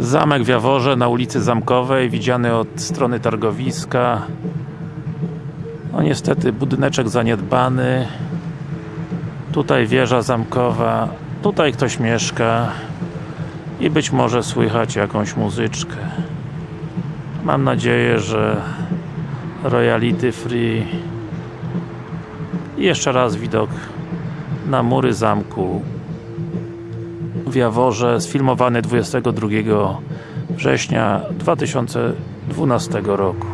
Zamek w Jaworze na ulicy Zamkowej, widziany od strony targowiska. No niestety budyneczek zaniedbany. Tutaj wieża zamkowa. Tutaj ktoś mieszka. I być może słychać jakąś muzyczkę. Mam nadzieję, że royalty free. I jeszcze raz widok na mury zamku w Jaworze, sfilmowany 22 września 2012 roku.